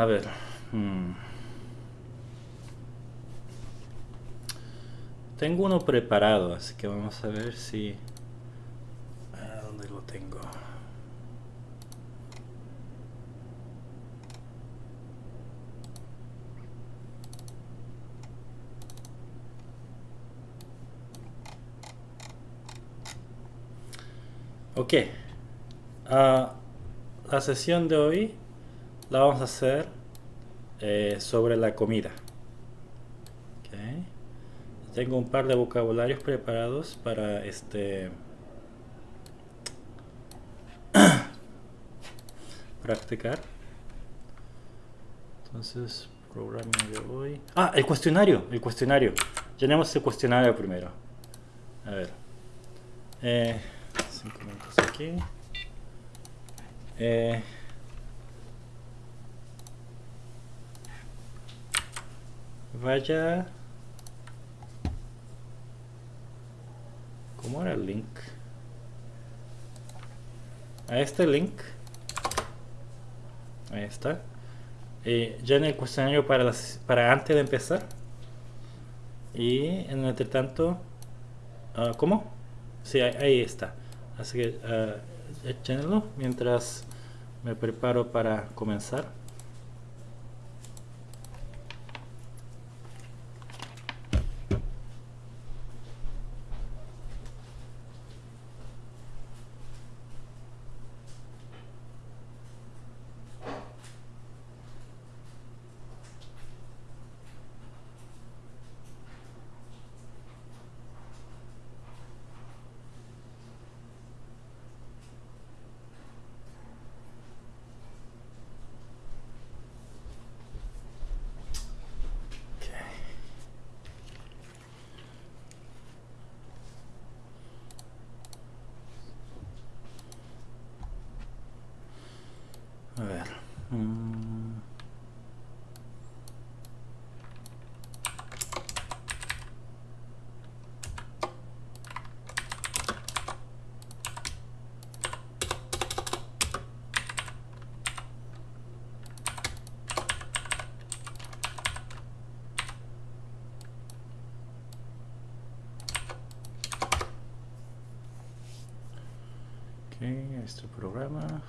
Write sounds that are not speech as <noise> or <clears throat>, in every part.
A ver. hmm. Tengo uno preparado, así que vamos a ver si... Ah, ¿Dónde lo tengo? Ok. Ah, la sesión de hoy la vamos a hacer eh, sobre la comida. Ok. Tengo un par de vocabularios preparados para este <coughs> practicar. Entonces, programa de hoy. Ah, el cuestionario, el cuestionario. Llenemos el cuestionario primero. A ver. Eh, cinco minutos aquí. Eh, vaya. ¿Cómo era el link? A este link. Ahí está. Eh, llene el cuestionario para, para antes de empezar. Y en el entretanto. ah, ¿Cómo? Sí, ahí, está. Así que ah, échenlo mientras me preparo para comenzar. Programa.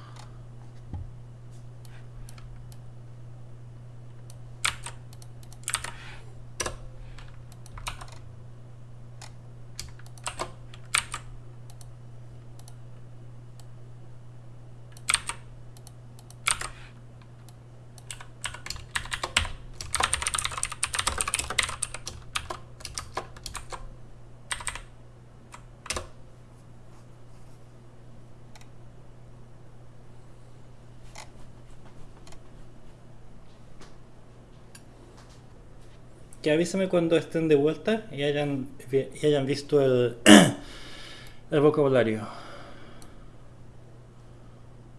Que avísame cuando estén de vuelta y hayan, y hayan visto el, <clears throat> el vocabulario.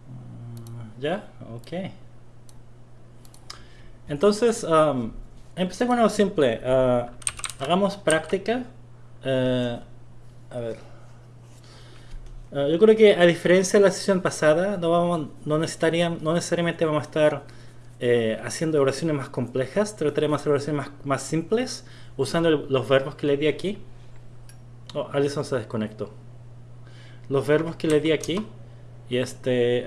Mm, ¿Ya? Ok. Entonces, um, empecé con algo simple. Ah, hagamos práctica. Eh, a ver. Ah, yo creo que a diferencia de la sesión pasada, no, vamos, no, necesitarían, no necesariamente vamos a estar eh, haciendo oraciones más complejas, trataremos de hacer oraciones más, simples usando los verbos que le di aquí. Oh, Alison se desconectó. Los verbos que le di aquí y este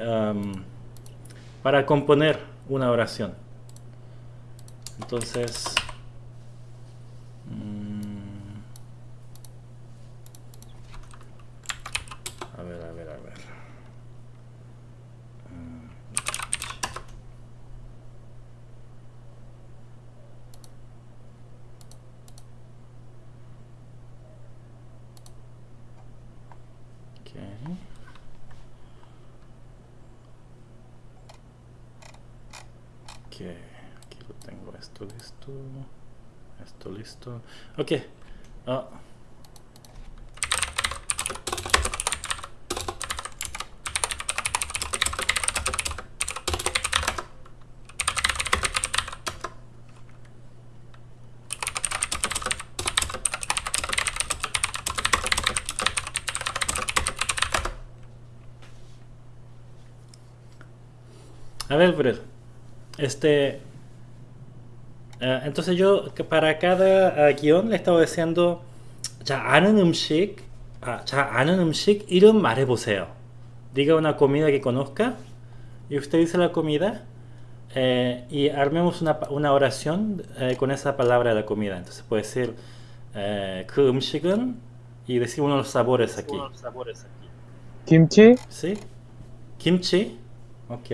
para componer una oración. Entonces, mm, a ver, a ver, a ver. Mm. Ok. Ok, aquí lo tengo, esto listo, esto. Ok. Ah. A ver, este, eh, entonces yo que para cada eh, guión le estaba diciendo 자 아는 음식 아, 자 아는 음식 이름 말해보세요. Diga una comida que conozca y usted dice la comida eh, y armemos una, una oración eh, con esa palabra de la comida. Entonces puede decir eh, 그 음식은 y decir uno de los sabores aquí. 김치, ¿Sí? Kimchi. Ok.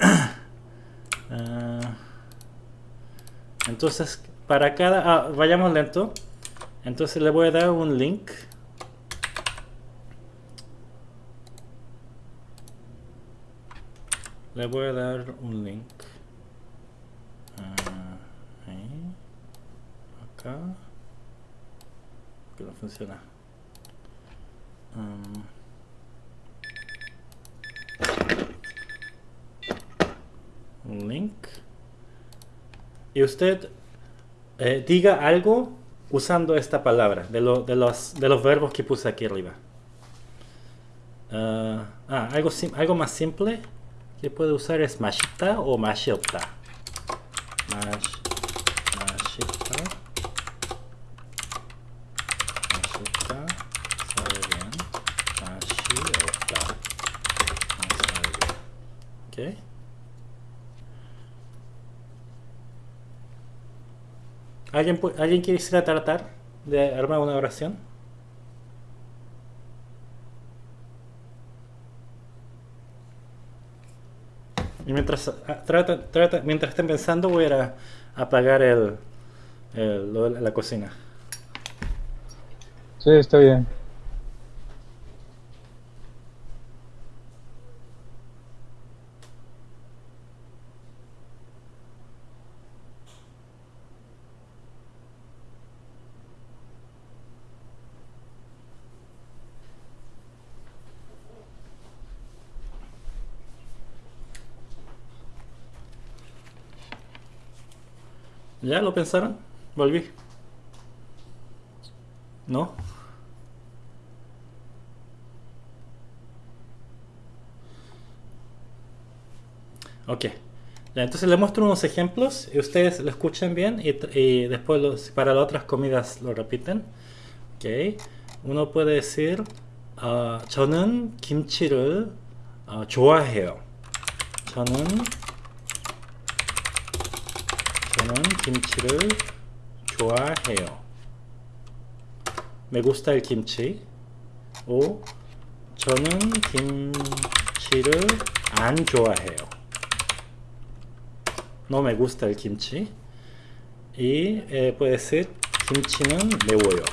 <laughs> Ah, entonces, para cada... ah, vayamos lento. Entonces le voy a dar un link. Le voy a dar un link. Ah, ahí. Acá. Que no funciona. Um, link. Y usted eh, diga algo usando esta palabra, de, lo- de los, de los verbos que puse aquí arriba. Ah, ah, algo, algo más simple que puede usar es mashita o mashilta. Mash, mashita. Mashita. Sabe bien. Mashilta. No sabe bien. Ok. ¿Alguien, ¿Alguien quisiera tratar de armar una oración? Y mientras, ah, trata, trata- mientras estén pensando voy a a apagar el, el- la cocina. sí, está bien. ¿Ya lo pensaron? Volví. ¿No? Ok. Ya, entonces les muestro unos ejemplos y ustedes lo escuchan bien y, tr- y después los- para las otras comidas lo repiten. Ok. Uno puede decir 아, 저는 김치를 어, 좋아해요. 저는 김치를 좋아해요. Me gusta el kimchi. O 저는 김치를 안 좋아해요. No me gusta el kimchi. Y eh, puede ser 김치는 매워요.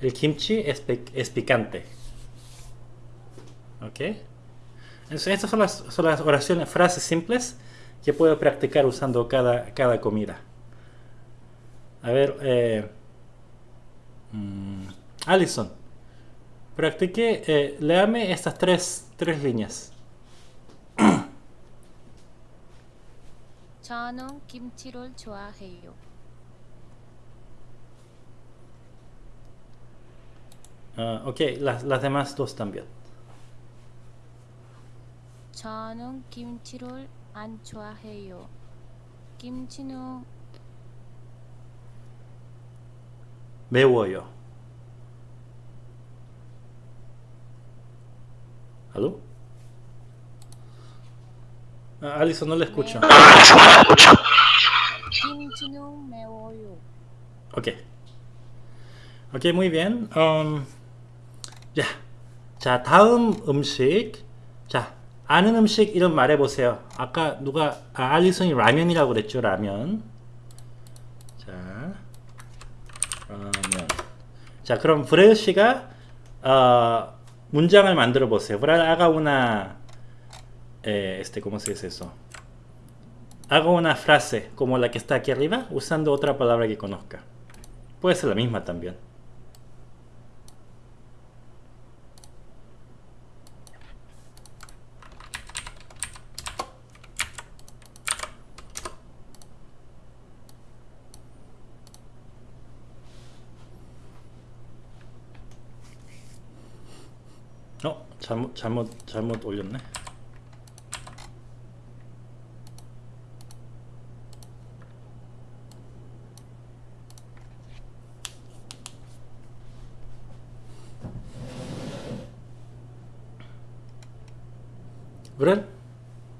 El kimchi es, pe- es picante. ¿Ok? Entonces, estas son las, son las oraciones, frases simples que puedo practicar usando cada, cada comida. A ver, eh, mm, Alison, practique, eh, léame estas tres, tres líneas. <coughs> 저는 김치를 좋아해요. Ah, ok, las, las demás dos también. 저는 김치를 안 좋아해요. 김치는 매워요. ¿Aló? Ah, Alison, no le escucho. 김치는 매워요. Ok. Ok, muy bien. Um, 야, 자 다음 음식. 자 아는 음식 이름 말해보세요. 아까 누가 아, 알리슨이 라면이라고 그랬죠? 라면. 자 라면. 자 그럼 브레일 씨가 어, 문장을 만들어 보세요. 브레일 haga una eh, este cómo se dice eso. Haga una frase como la que está aquí arriba usando otra palabra que conozca. Puede ser la misma también. 잘못 잘못 잘못 올렸네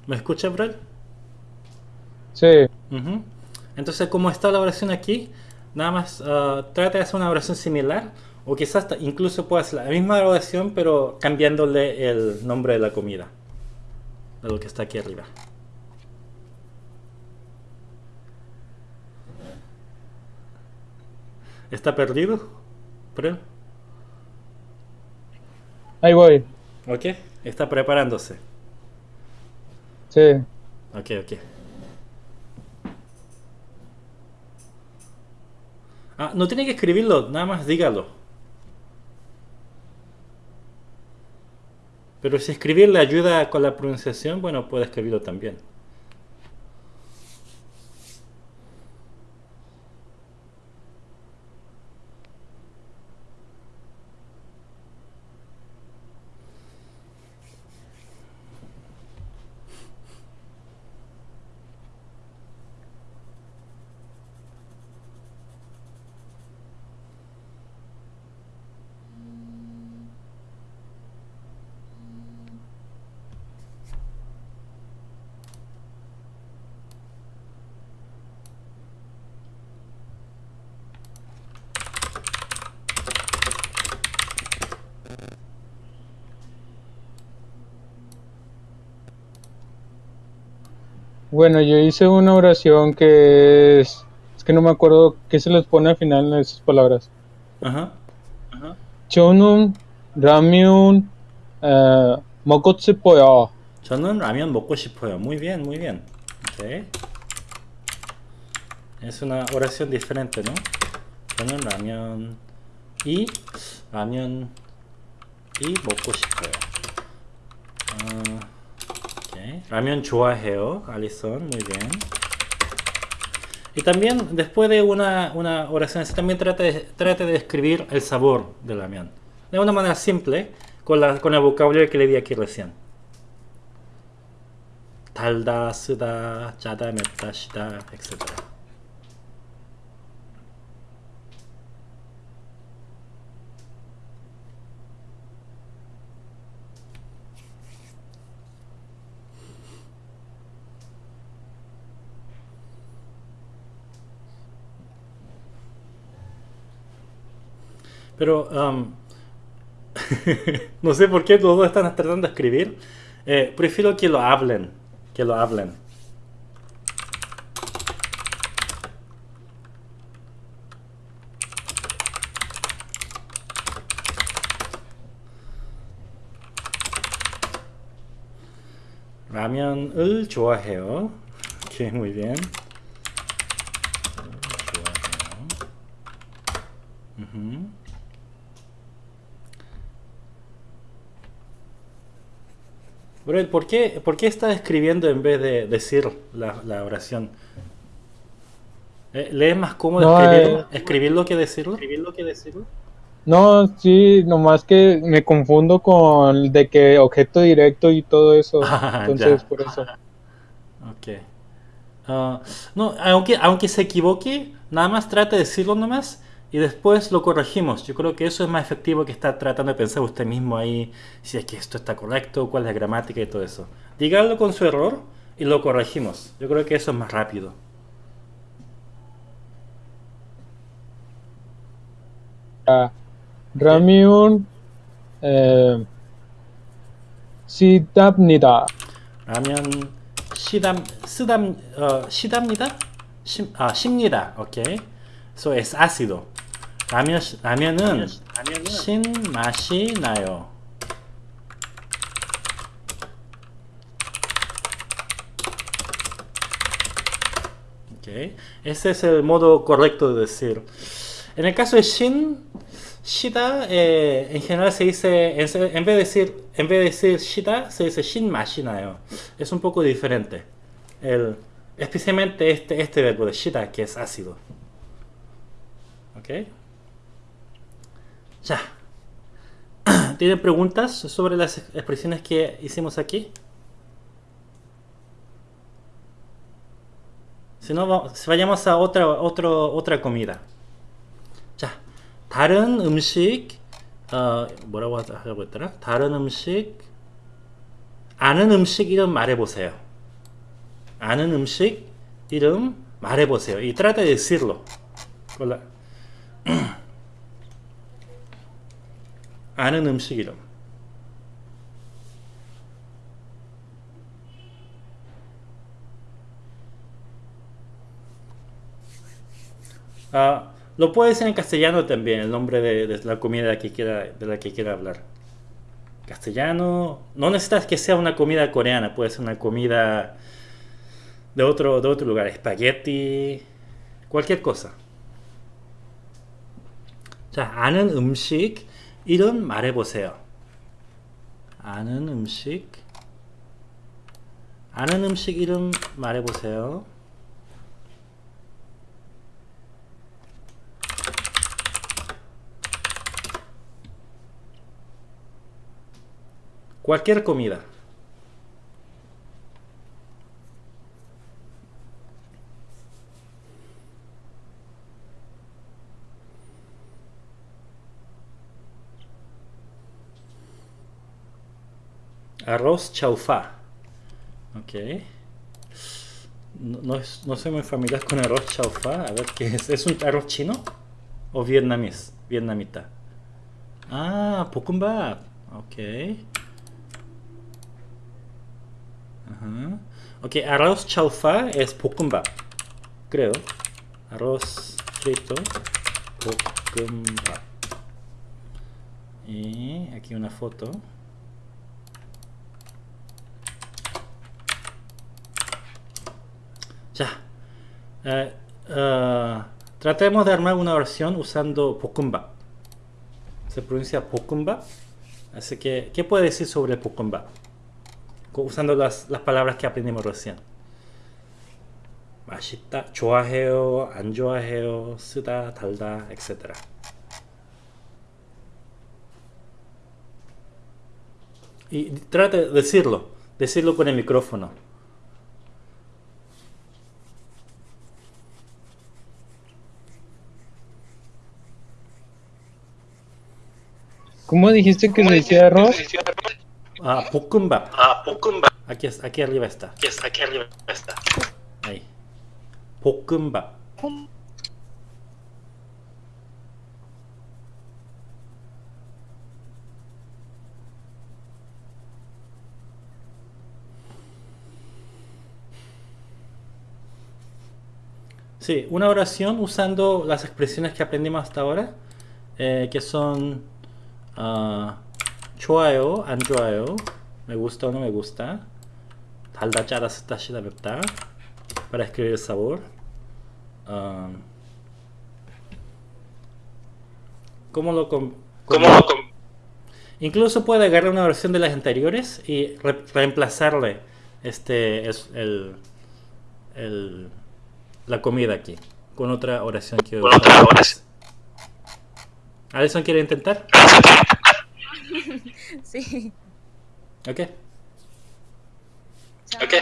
¿me escucha Brel? Sí. Uh. Entonces, como está la oración aquí, nada más uh, trata de hacer una oración similar, o quizás incluso pueda hacer la misma oración pero cambiándole el nombre de la comida, de lo que está aquí arriba. ¿Está perdido? Brel? Ahí voy. Ok, está preparándose. Sí. Ok, ok. Ah, no tiene que escribirlo, nada más dígalo. Pero si escribir le ayuda con la pronunciación, bueno, puede escribirlo también. Bueno, yo hice una oración que es... Es que no me acuerdo qué se les pone al final en esas palabras. Ajá. 저는 라면 에, 먹고 싶어요. 저는 라면 먹고 싶어요. Muy bien, muy bien. Ok. Es una oración diferente, ¿no? 저는 라면 y 라면 y 먹고 싶어요. 아, ok. 라면 좋아해요, Alison. Muy bien. Y también, después de una, una oración así, también trate de, trate de describir el sabor del ramen. De una manera simple, con, la, con el vocabulario que le di aquí recién. 달다, 쓰다, 짜다, 맵다, 시다, etc. Pero um, <laughs> no sé por qué los dos están tratando de escribir. Eh, prefiero que lo hablen. Que lo hablen. 라면을 좋아해요. <laughs> 오케이, muy bien. Brel, ¿por qué, ¿por qué estás escribiendo en vez de decir la, la oración? Eh, ¿Le es más cómodo No, escribirlo, eh. escribirlo que decirlo? ¿Escribirlo que decirlo? No, sí, nomás que me confundo con de que objeto directo y todo eso. <laughs> Ah, Entonces, ya. por eso. <laughs> Ok. Ah, no, aunque, aunque se equivoque, nada más trate de decirlo nomás y después lo corregimos. Yo creo que eso es más efectivo que estar tratando de pensar usted mismo ahí si es que esto está correcto, cuál es la gramática y todo eso. Dígalo con su error y lo corregimos. Yo creo que eso es más rápido. Eh, eh, ah, Ramyun eh, Sidamnida. Ramyun Sidam, uh, Sidamnida? Sim, ah, Simnida, ok. Eso es ácido. 라면 라면은 신 맛이 나요. Ok, ese es el modo correcto de decir. En el caso de Shin, Shida, eh, en general se dice, en, en vez de decir, en vez de decir Shida, se dice Shin Mashinayo. Es un poco diferente. El, especialmente este, este verbo de Shida, que es ácido. Ok. Ya. <clears throat> ¿Tienen preguntas sobre las expresiones que hicimos aquí? Si no, va- vayamos a otra, otro, otra comida. 자, 다른 음식, 어, 뭐라고 하려고 했더라? 다른 음식, 아는 음식 이름 말해보세요. 아는 음식 이름 말해보세요. Y trata de decirlo. con la- 아는 음식 이름. Ah, lo puede decir en castellano también, el nombre de, de la comida que quiera, de la que quiera hablar. Castellano, no necesitas que sea una comida coreana, puede ser una comida de otro, de otro lugar, espagueti, cualquier cosa. 자, 아는 음식 이름 말해보세요. 아는 음식 아는 음식 이름 말해보세요. Cualquier. Arroz chaufá. Ok. No, no, no, soy muy familiar con arroz chaufá. A ver qué es. ¿Es un arroz chino? ¿O vietnamés? Vietnamita. Ah, pukumbap. Ok. Ok, arroz chaufá es pukumbap. Creo. Arroz frito. Pukumbap. Y aquí una foto. Ya. Eh, eh, tratemos de armar una oración usando 볶음밥. Se pronuncia 볶음밥. Así que, ¿qué puede decir sobre el 볶음밥? Co- Usando las, las palabras que aprendimos recién. 맛있다, 좋아해요, 안 좋아해요, 쓰다, 달다, etc. Y trata de decirlo, decirlo con el micrófono. ¿Cómo dijiste que, ¿Cómo se, decía arroz? Ah, Pukumba. Ah, Pukumba. Aquí, es, aquí arriba está. Aquí, arriba está. Ahí. Pukumba. Sí, una oración usando las expresiones que aprendimos hasta ahora, eh, que son ah, 좋아요, 안 좋아요, me gusta o no me gusta, 달다, 짜다, 쓰다, 시다, 맵다, para escribir el sabor. Ah, ¿Cómo lo com- ¿Cómo lo com- Incluso puede agarrar una versión de las anteriores y re- reemplazarle este es el, el- la comida aquí con otra oración que Con otra oración. Alison quiere intentar. <laughs> sí. Ok. Ok.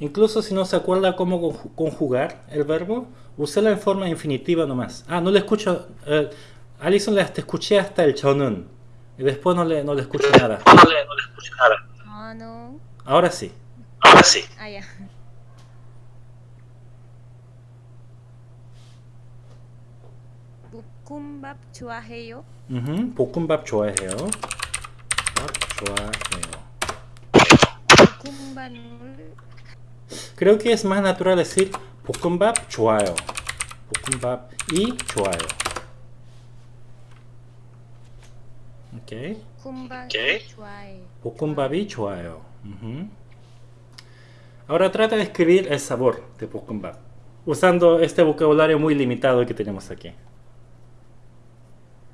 Incluso si no se acuerda cómo conju- conjugar el verbo, úsela en forma infinitiva nomás. Ah, no le escucho. Eh, Alison le hasta escuché hasta el 저는 y después no le, no le escucho nada. No le, no le escucho nada. 저는 Ahora sí. Ahora sí. 아야 볶음밥 좋아해요? Ujú, 볶음밥 좋아해요. 밥 좋아해요. 볶음밥을 Creo que es más natural decir 볶음밥 좋아요. 볶음밥 y 좋아요. Ok. 볶음밥 오케이. 좋아해. 볶음밥이 좋아요. Ujú. Ahora trata de escribir el sabor de 볶음밥, usando este vocabulario muy limitado que tenemos aquí.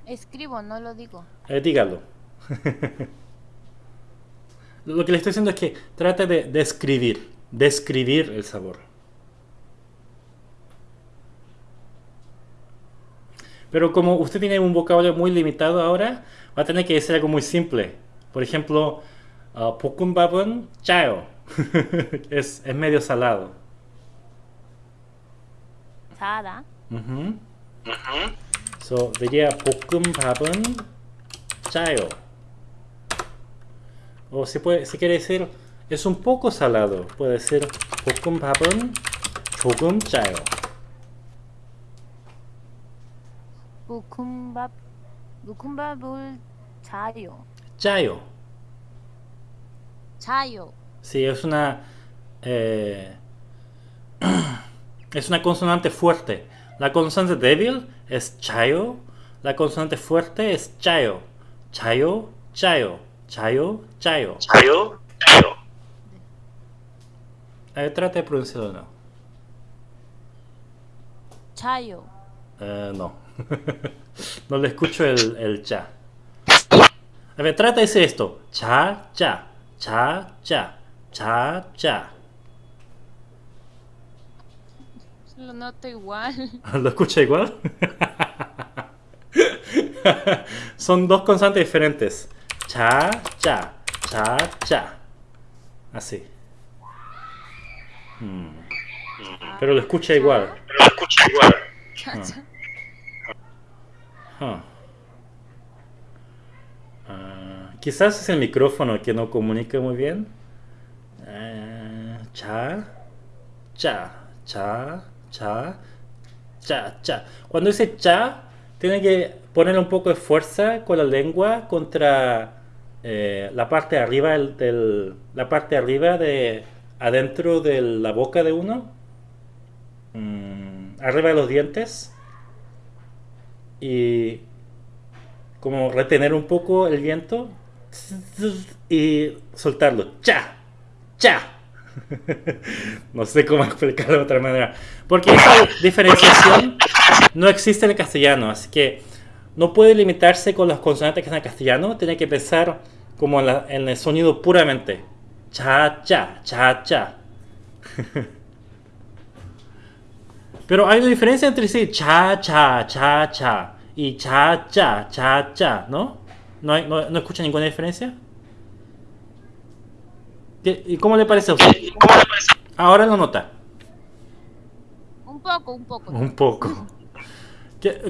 Escribo, no lo digo. Eh, dígalo. <laughs> Lo que le estoy diciendo es que trata de describir, describir el sabor. Pero como usted tiene un vocabulario muy limitado ahora, va a tener que decir algo muy simple. Por ejemplo, 어, 볶음밥은 짜요. es, es medio salado. 자다. Ujú. Ujú. So, diría 볶음밥은 짜요. O si, puede, si quiere decir es un poco salado, puede decir 볶음밥은 조금 짜요. 볶음밥 볶음밥을 Chayo. Chayo. Chayo. Sí, es una... Eh, <clears throat> es una consonante fuerte. La consonante débil es chayo. La consonante fuerte es chayo. Chayo, chayo. Chayo, chayo. Chayo, chayo. Eh, trate de pronunciarlo eh, no. Chayo. <laughs> No. no le escucho el, el cha. A ver, trata de decir esto. Cha, cha, cha, cha, cha, cha. Lo noto igual. <laughs> ¿Lo escucha igual? <laughs> Son dos constantes diferentes. Cha, cha, cha, cha. Así. Mm. Pero lo escucha igual. Pero lo escucha igual. 자자. Huh. Ah, quizás es el micrófono que no comunica muy bien. Eh, cha, cha, cha, cha, cha, cha. Cuando dice cha, tiene que poner un poco de fuerza con la lengua contra eh, la parte de arriba del, la parte de arriba de adentro de la boca de uno, Mm, arriba de los dientes y como retener un poco el viento y soltarlo. ¡Cha! ¡Cha! <laughs> no sé cómo explicarlo de otra manera. Porque esa diferenciación no existe en el castellano, así que no puede limitarse con las consonantes que están en castellano, tiene que pensar como en, la- en el sonido puramente. Cha, cha, cha, cha. <laughs> Pero hay una diferencia entre decir cha, cha, cha, cha y cha, cha, cha, cha, ¿no? ¿No, no, escucha ninguna diferencia? ¿Y cómo le parece a usted? Ahora lo nota. Un poco, un poco. Un poco.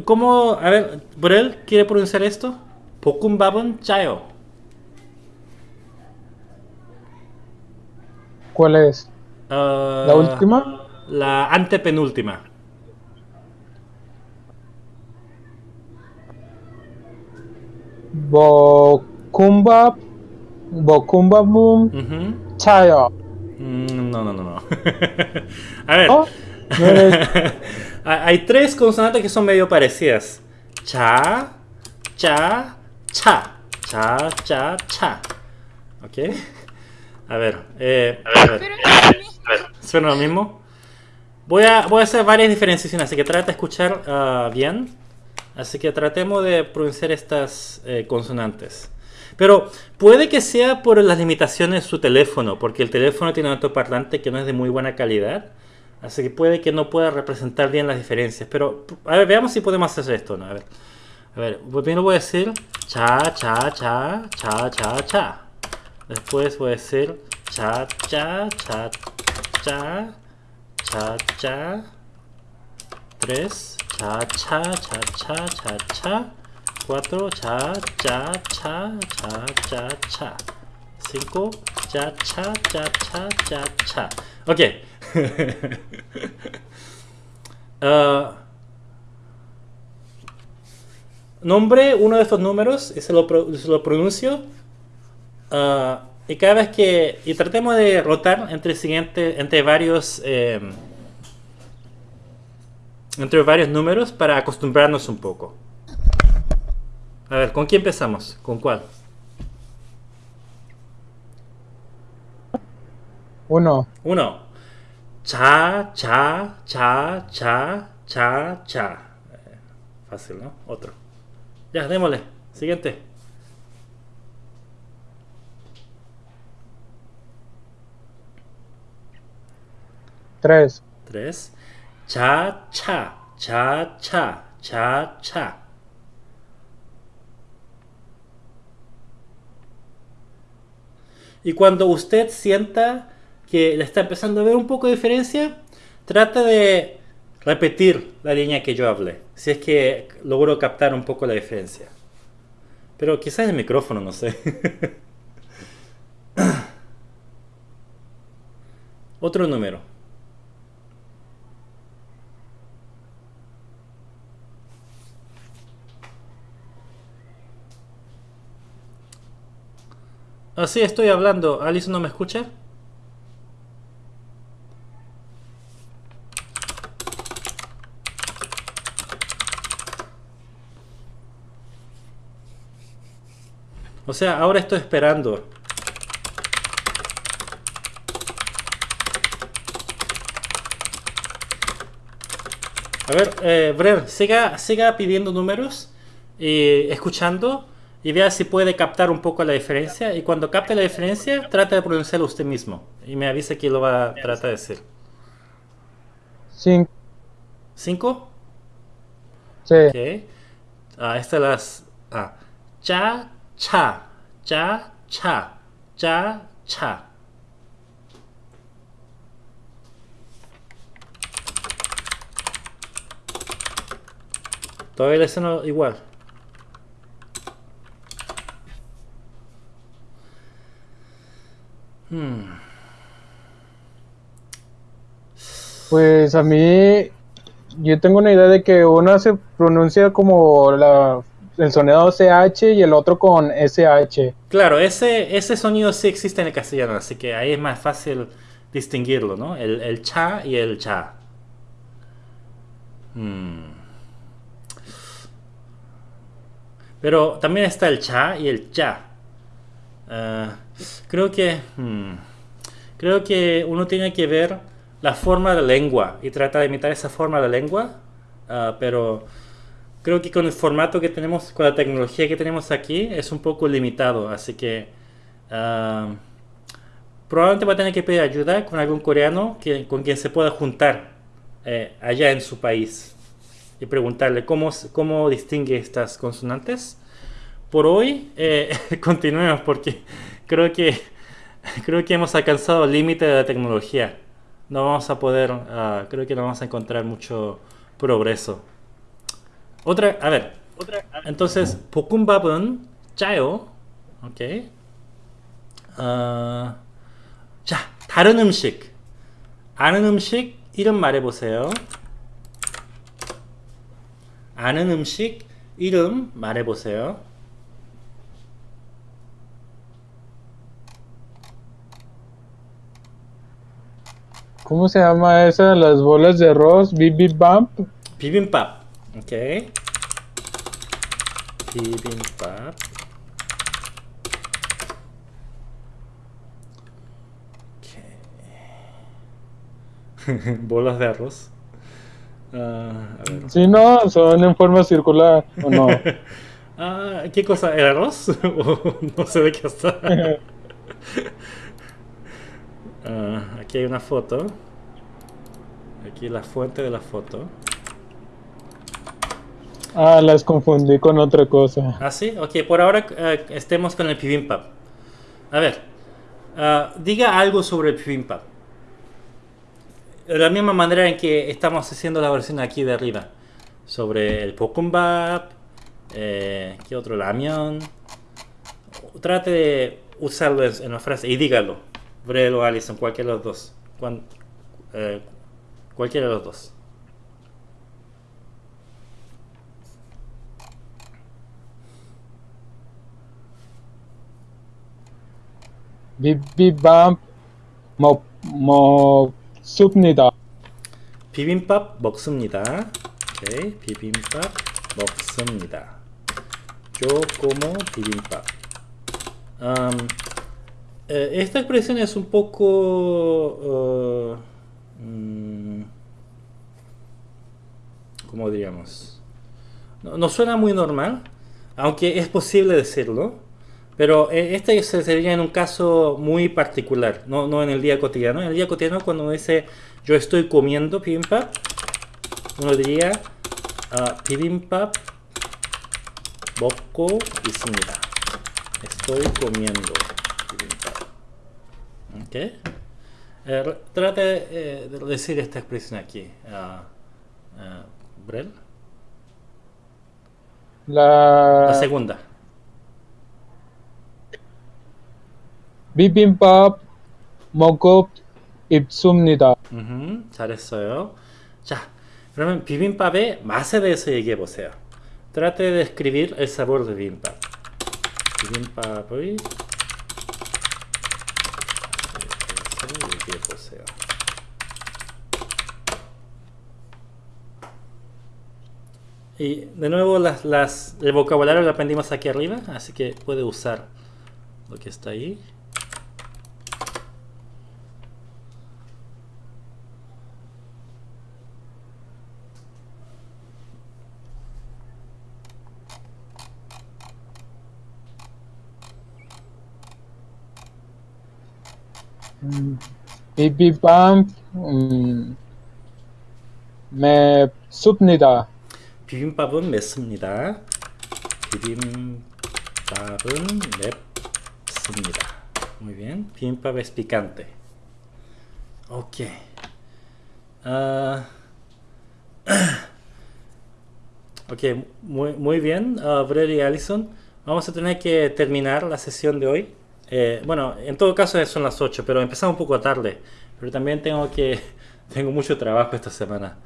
¿Cómo, a ver, Burel, ¿quiere pronunciar esto? Pokumbabon Chayo. ¿Cuál es? Ah, ¿La última? La antepenúltima. Bokumbap. Bokumbabum. Ujú. Chayo. Mm, No, no, no, no. <laughs> A ver. ¿No? No eres- <laughs> Hay tres consonantes que son medio parecidas. Cha, cha, cha. Cha, cha, cha. ¿Ok? A ver. eh, a ver. Pero A ver, ¿Suena lo mismo? Voy a, voy a hacer varias diferenciaciones, así que trata de escuchar ah, bien. Así que tratemos de pronunciar estas eh, consonantes. Pero puede que sea por las limitaciones de su teléfono, porque el teléfono tiene un altoparlante que no es de muy buena calidad. Así que puede que no pueda representar bien las diferencias. Pero, a ver, veamos si podemos hacer esto. ¿no? A ver, a ver primero voy a decir cha, cha, cha, cha, cha, cha. Después voy a decir cha, cha, cha, cha, cha, cha. Tres, cha, cha, cha, cha, cha, cha. Cuatro, cha, cha, cha, cha, cha, cha. Cinco, cha, cha, cha, cha, cha, cha. Ok. Ah, nombre uno de estos números y se lo, se lo pronuncio. Ah, y cada vez que. Y tratemos de rotar entre, siguiente, entre varios. eh, entre varios números para acostumbrarnos un poco. A ver, ¿con quién empezamos? ¿Con cuál? Uno. Uno. Cha, cha, cha, cha, cha, cha. Eh, Fácil, ¿no? Otro. Ya, démosle. Siguiente. Tres. Tres. Cha, cha, cha, cha, cha, cha. Y cuando usted sienta que le está empezando a ver un poco de diferencia, trata de repetir la línea que yo hablé. Si es que logro captar un poco la diferencia. Pero quizás el micrófono, no sé. <laughs> Otro número. Así estoy hablando. ¿Alice no me escucha? O sea, ahora estoy esperando. A ver, eh, Brer, siga, siga pidiendo números y escuchando y vea si puede captar un poco la diferencia. Y cuando capte la diferencia, trata de pronunciarlo usted mismo. Y me avisa que lo va a tratar de decir. Cinco. ¿Cinco? Sí. Ok. Ah, estas las... Ah. Cha, cha. Cha, cha. Cha, cha. Todavía le suena igual. Pues a mí, yo tengo una idea de que una se pronuncia como el sonido CH y el otro con SH. Claro, ese, ese sonido sí existe en el castellano, así que ahí es más fácil distinguirlo, ¿no? El, el cha y el cha. Hmm. Pero también está el cha y el cha. Ah, creo que hmm, creo que uno tiene que ver la forma de lengua y trata de imitar esa forma de lengua, ah, pero creo que con el formato que tenemos, con la tecnología que tenemos aquí, es un poco limitado, así que ah, probablemente va a tener que pedir ayuda con algún coreano que, con quien se pueda juntar eh, allá en su país y preguntarle cómo, cómo distingue estas consonantes Por hoy eh, <laughs> continuemos porque creo que creo que hemos alcanzado el límite de la tecnología. No vamos a poder, ah, creo que no vamos a encontrar mucho progreso. Otra, a ver, entonces 볶음밥은 짜요. 오케이. 어, 자, 다른 음식. 아는 음식 이름 말해보세요. 아는 음식 이름 말해보세요. ¿Cómo se llama esa? Las bolas de arroz. Bibimbap. Bibimbap. Ok. Bibimbap. Okay. <laughs> bolas de arroz. Uh. Sí, no, son en forma circular, ¿o no? <laughs> ah, ¿Qué cosa? ¿El arroz? <laughs> no sé de qué está. Aquí hay una foto. Aquí la fuente de la foto. Ah, las confundí con otra cosa. Ah, sí. Ok, por ahora uh, estemos con el bibimbap. A ver, uh, diga algo sobre el bibimbap. De la misma manera en que estamos haciendo la versión aquí de arriba. Sobre el pokumbap, eh, ¿qué otro? Lamión. Trate de usarlo en una frase y dígalo. Brel o Alison, cualquiera de los dos. Cuan- eh, cualquiera de los dos. Mo, Mo Subnida. 비빔밥 먹습니다. 오케이, 비빔밥 먹습니다. Como bibimbap. Am, Eh, esta expresión es un poco... Uh, ¿Cómo diríamos? No, suena muy normal, aunque es posible decirlo, pero eh, este sería en un caso muy particular, no, no en el día cotidiano. En el día cotidiano cuando uno dice yo estoy comiendo bibimbap, uno diría ah, uh, bibimbap bokko y Estoy comiendo Ok. Eh, re- trate eh, de decir esta expresión aquí. ah, ah, Brel. La La segunda. 비빔밥 먹고 입습니다. 음흠, 잘했어요. 자, 그러면 비빔밥의 맛에 대해서 얘기해 보세요. Trate de describir el sabor de bibimbap. 비빔밥의 Y de nuevo las, las, el vocabulario lo aprendimos aquí arriba, así que puede usar lo que está ahí. Baby Bump, mm, me subnida. 비빔밥은 맵습니다. 비빔밥은 맵습니다. Muy bien. Bibimbap es picante. Ok. Ah, <clears throat> ok, muy, muy bien, uh, Brett y Allison. Vamos a tener que terminar la sesión de hoy. Eh, bueno, en todo caso son las 8, pero empezamos un poco tarde. Pero también tengo que <laughs> tengo mucho trabajo esta semana.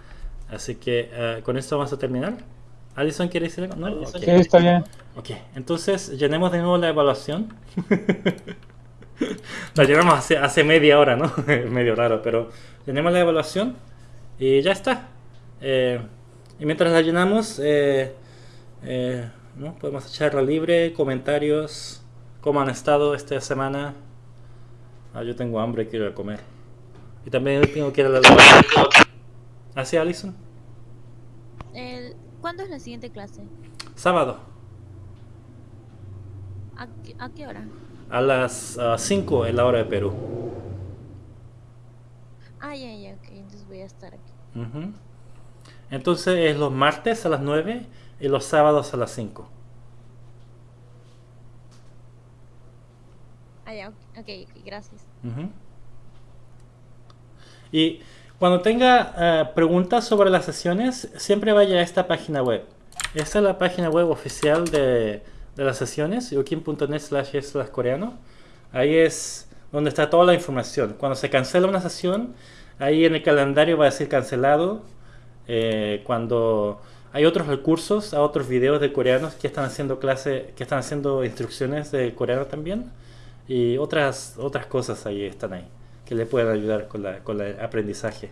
Así que eh, con esto vamos a terminar. Allison, ¿quiere decir algo? ¿No? Ok. Sí, está bien. Ok, entonces llenemos de nuevo la evaluación. <laughs> la llenamos hace, hace media hora, ¿no? <laughs> Medio raro, pero llenemos la evaluación y ya está. Eh, y mientras la llenamos, eh, eh, ¿no? podemos echarla libre, comentarios, cómo han estado esta semana. Ah, yo tengo hambre, quiero comer. Y también tengo que ir a la ¿Ah, sí, Alison? El- ¿Cuándo es la siguiente clase? Sábado, ¿A qué, a qué hora? a las 5 en la hora de Perú. Ah, ya, ya, ok. Entonces voy a estar aquí. Entonces es los martes a las 9 y los sábados a las 5. Ah, ya, ok, ok, ok, gracias. Y cuando tenga eh, preguntas sobre las sesiones, siempre vaya a esta página web. Esta es la página web oficial de, de las sesiones, yokin.net slash slash coreano. Ahí es donde está toda la información. Cuando se cancela una sesión, ahí en el calendario va a decir cancelado. Eh, cuando hay otros recursos, a otros videos de coreanos que están haciendo clase, que están haciendo instrucciones de coreano también y otras otras cosas ahí están ahí que le pueden ayudar con, la, con el aprendizaje.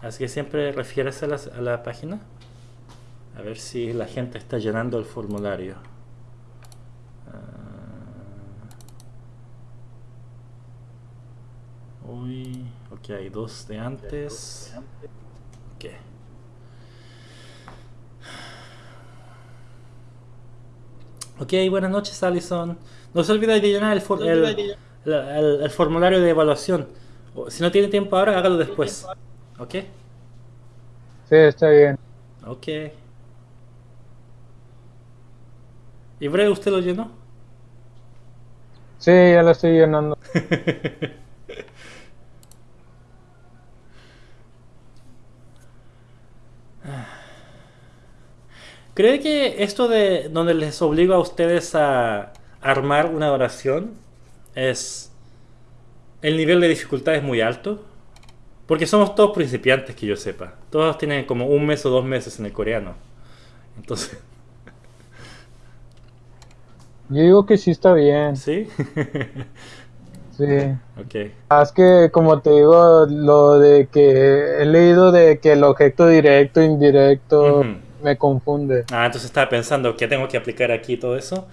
Así que siempre refiérase a la, a la página a ver si la gente está llenando el formulario. Uy, ok, hay dos de antes. Ok. Ok, buenas noches, Alison. No se olvide de llenar el, for- el, el- el- el formulario de evaluación. Si no tiene tiempo ahora, hágalo después. ¿Ok? Sí, está bien. Ok. ¿Y Bre, usted lo llenó? Sí, ya la estoy llenando. <laughs> ¿Cree que esto de donde les obligo a ustedes a armar una oración es el nivel de dificultad es muy alto? Porque somos todos principiantes que yo sepa. Todos tienen como un mes o dos meses en el coreano. Entonces, <laughs> Yo digo que sí está bien. ¿sí? <laughs> Sí. ok. Ah, Es que, como te digo, lo de que he leído de que el objeto directo, indirecto, Ujú. me confunde. Ah, entonces estaba pensando que tengo que aplicar aquí todo eso.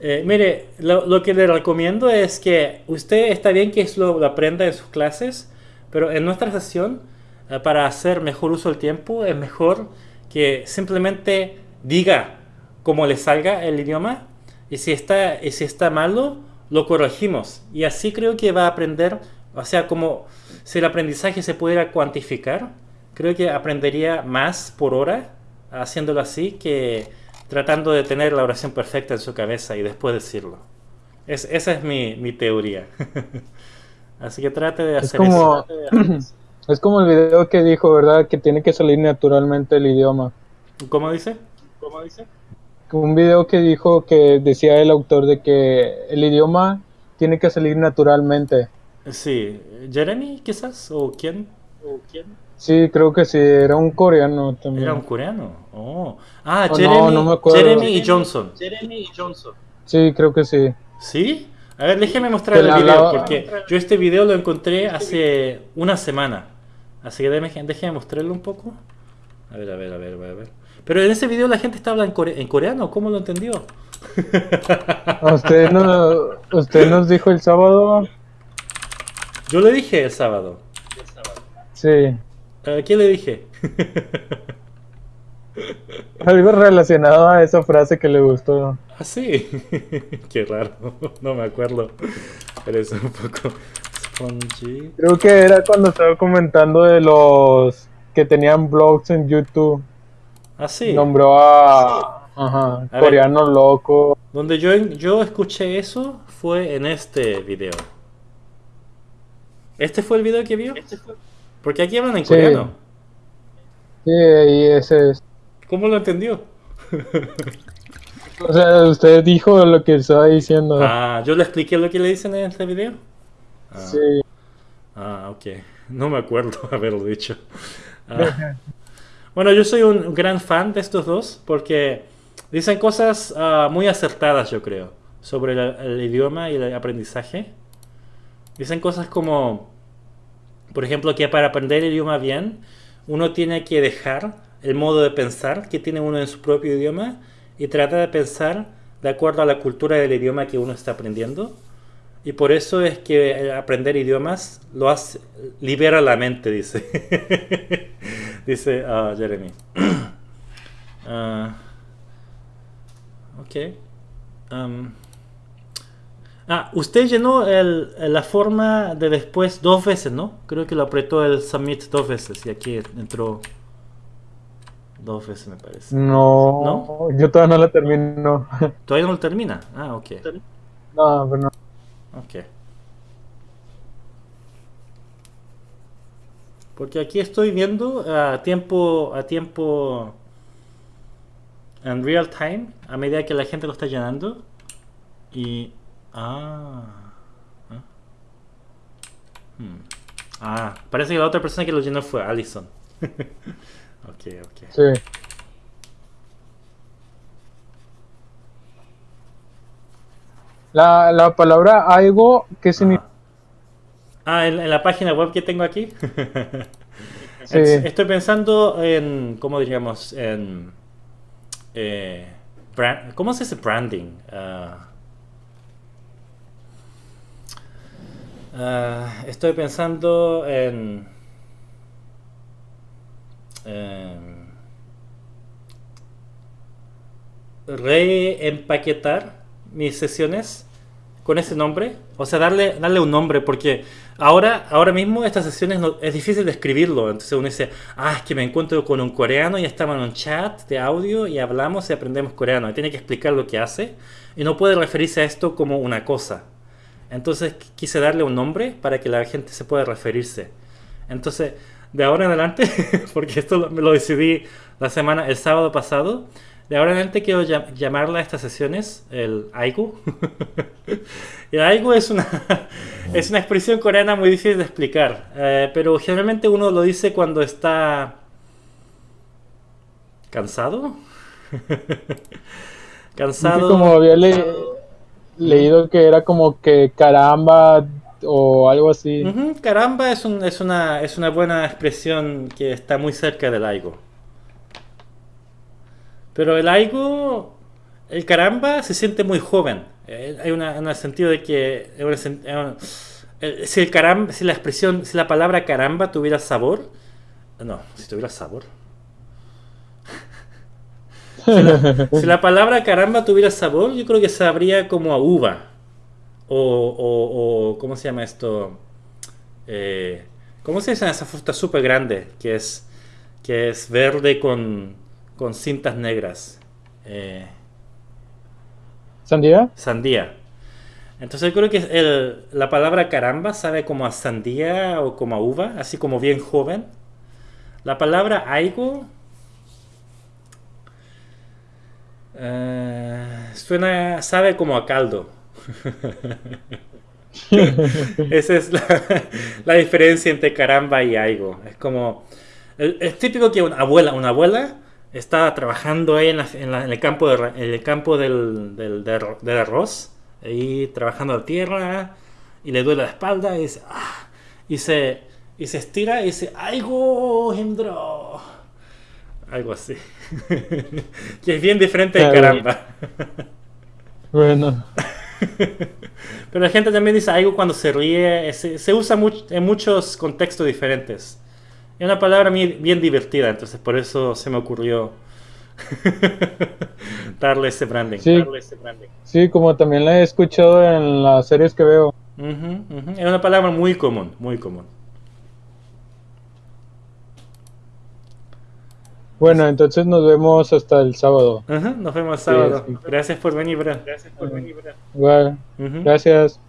Eh, mire, lo, que le recomiendo es que usted está bien que lo aprenda en sus clases, pero en nuestra sesión, eh, para hacer mejor uso del tiempo, es mejor que simplemente diga cómo le salga el idioma y si está, y si está malo, lo corregimos. Y así creo que va a aprender, o sea, como si el aprendizaje se pudiera cuantificar, creo que aprendería más por hora haciéndolo así que tratando de tener la oración perfecta en su cabeza y después decirlo. Es, esa es mi, mi teoría. <laughs> Así que trate de Es hacer como, eso. <clears throat> es como el video que dijo, ¿verdad? Que tiene que salir naturalmente el idioma. ¿Cómo dice? Un video que dijo que decía el autor de que el idioma tiene que salir naturalmente. Sí, Jeremy quizás, o quién? Sí, creo que sí, era un coreano también. Era un coreano. Oh. Ah, Oh, no, Jeremy, no me acuerdo. Jeremy y Johnson. Sí, creo que sí. ¿Sí? A ver, déjeme mostrar el video, hablaba- porque yo este video lo encontré hace una semana. Así que déjeme, déjeme mostrarlo un poco. A ver, a ver, a ver, a ver. a ver. Pero en ese video la gente está hablando en, core- en coreano, ¿cómo lo entendió? <laughs> Usted, no, usted nos dijo el sábado. Yo le dije el sábado. Sí. ¿A quién le dije? <laughs> <laughs> Algo relacionado a esa frase que le gustó. Ah, sí. <laughs> Qué raro. <laughs> No me acuerdo. Pero es un poco spongy. Creo que era cuando estaba comentando de los que tenían blogs en YouTube. Ah, sí. Nombró a, ajá, A ver. coreano loco. Donde yo, yo escuché eso fue en este video. ¿Este fue el video que vio? Porque aquí hablan en Sí. coreano. Sí, ahí ese es. ¿Cómo lo entendió? O sea, usted dijo lo que estaba diciendo. Ah, yo le expliqué lo que le dicen en este video. Ah, Sí. ah, ok. No me acuerdo <laughs> haberlo dicho. Ah. <laughs> Bueno, yo soy un gran fan de estos dos porque dicen cosas ah, muy acertadas, yo creo, sobre el, el idioma y el aprendizaje. Dicen cosas como, por ejemplo, que para aprender el idioma bien, uno tiene que dejar el modo de pensar que tiene uno en su propio idioma y tratar de pensar de acuerdo a la cultura del idioma que uno está aprendiendo. Y por eso es que aprender idiomas lo hace, libera la mente, dice. <laughs> dice ah, Jeremy. <clears throat> Ah, ok. Ah, usted llenó el- la forma de después dos veces, ¿no? Creo que lo apretó el submit dos veces y aquí entró dos veces, me parece. No, ¿No? yo todavía no la termino. <laughs> Todavía no lo termina. Ah, ok. no, pero no. Ok. Porque aquí estoy viendo a tiempo, a tiempo en real time, a medida que la gente lo está llenando. Y... Ah. Ah, Hmm. Ah, parece que la otra persona que lo llenó fue Allison. <laughs> ok, ok. Sí. La, la palabra algo, ¿qué significa? Ah, en, en la página web que tengo aquí. <laughs> Sí. Es- Estoy pensando en, ¿cómo diríamos? En, eh, bra- ¿Cómo se dice branding? Ah, ah, estoy pensando en... em, reempaquetar mis sesiones con ese nombre, o sea, darle, darle un nombre, porque ahora, ahora mismo estas sesiones es difícil de escribirlo, entonces uno dice, ah, es que me encuentro con un coreano y estamos en un chat de audio y hablamos y aprendemos coreano, y tiene que explicar lo que hace, y no puede referirse a esto como una cosa. Entonces qu- quise darle un nombre para que la gente se pueda referirse. Entonces, de ahora en adelante, <laughs> porque esto lo, lo decidí la semana, el sábado pasado, de ahora en adelante quiero llam- llamarla a estas sesiones el Aigu. <laughs> el Aigu es una, es una expresión coreana muy difícil de explicar, eh, pero generalmente uno lo dice cuando está cansado. <laughs> Cansado. como había le- leído que era como que caramba o algo así. Caramba es, un- es, una, es una buena expresión que está muy cerca del aigo. Pero el aigo, el caramba se siente muy joven. Eh, hay un sentido de que... eh, si, el caramba, si la expresión, si la palabra caramba tuviera sabor... No, si tuviera sabor. <laughs> Si la, si la palabra caramba tuviera sabor, yo creo que sabría como a uva. O, o, o- ¿cómo se llama esto? Eh, ¿Cómo se llama esa fruta súper grande? Que es, que es verde con, con cintas negras. Eh, ¿Sandía? sandía. Entonces yo creo que el- la palabra caramba sabe como a sandía o como a uva, así como bien joven. La palabra aigo eh, suena, sabe como a caldo. <laughs> Esa es la, la diferencia entre caramba y aigo. Es como, es, típico que una abuela, una abuela está trabajando ahí en, la- en la- en el campo, de, ra- en el campo del, del, del arro- del arroz, ahí trabajando la tierra, y le duele la espalda, y dice, "Ah", y se, y se estira y dice, ¡Aigo, Hindro! Algo así. <laughs> que es bien diferente de caramba. Bueno, <laughs> Pero la gente también dice algo cuando se ríe, se, se usa much- en muchos contextos diferentes. Es una palabra mi- bien divertida, entonces por eso se me ocurrió <laughs> darle ese branding. Sí. darle ese branding. sí, como también la he escuchado en las series que veo. Ujú, ujú. Es una palabra muy común, muy común. Bueno, entonces nos vemos hasta el sábado. Ujú, Nos vemos el sábado. sí. Gracias por venir, Bran. Gracias por venir. Igual, Ujú. gracias.